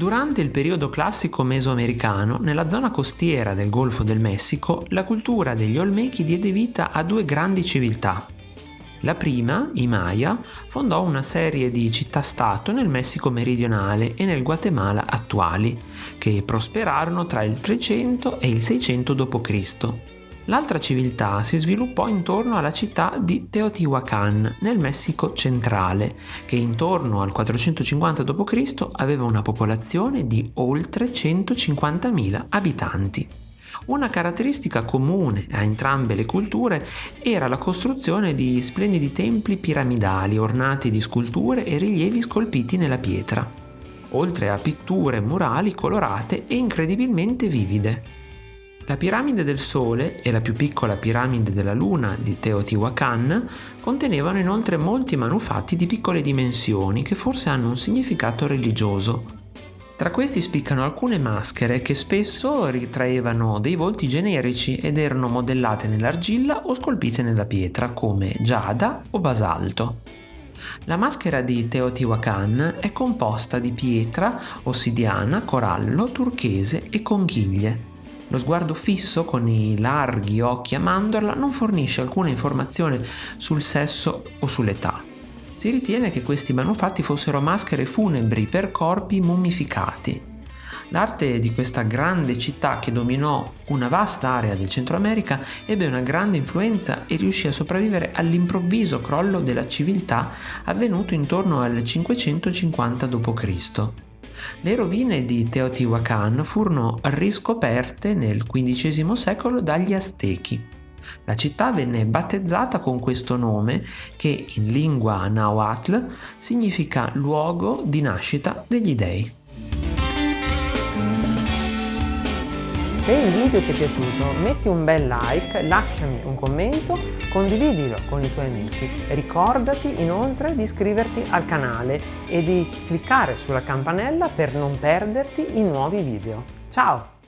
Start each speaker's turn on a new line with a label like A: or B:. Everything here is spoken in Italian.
A: Durante il periodo classico mesoamericano, nella zona costiera del Golfo del Messico, la cultura degli Olmechi diede vita a due grandi civiltà. La prima, i Maya, fondò una serie di città-stato nel Messico meridionale e nel Guatemala attuali, che prosperarono tra il 300 e il 600 d.C. L'altra civiltà si sviluppò intorno alla città di Teotihuacan, nel Messico centrale, che intorno al 450 d.C. aveva una popolazione di oltre 150.000 abitanti. Una caratteristica comune a entrambe le culture era la costruzione di splendidi templi piramidali ornati di sculture e rilievi scolpiti nella pietra, oltre a pitture murali colorate e incredibilmente vivide. La piramide del Sole e la più piccola piramide della Luna di Teotihuacan contenevano inoltre molti manufatti di piccole dimensioni che forse hanno un significato religioso. Tra questi spiccano alcune maschere che spesso ritraevano dei volti generici ed erano modellate nell'argilla o scolpite nella pietra come giada o basalto. La maschera di Teotihuacan è composta di pietra, ossidiana, corallo, turchese e conchiglie. Lo sguardo fisso con i larghi occhi a mandorla non fornisce alcuna informazione sul sesso o sull'età. Si ritiene che questi manufatti fossero maschere funebri per corpi mummificati. L'arte di questa grande città che dominò una vasta area del Centro America ebbe una grande influenza e riuscì a sopravvivere all'improvviso crollo della civiltà avvenuto intorno al 550 d.C. Le rovine di Teotihuacan furono riscoperte nel XV secolo dagli Aztechi. La città venne battezzata con questo nome che in lingua nahuatl significa luogo di nascita degli dei.
B: Se il video ti è piaciuto metti un bel like, lasciami un commento, condividilo con i tuoi amici. Ricordati inoltre di iscriverti al canale e di cliccare sulla campanella per non perderti i nuovi video. Ciao!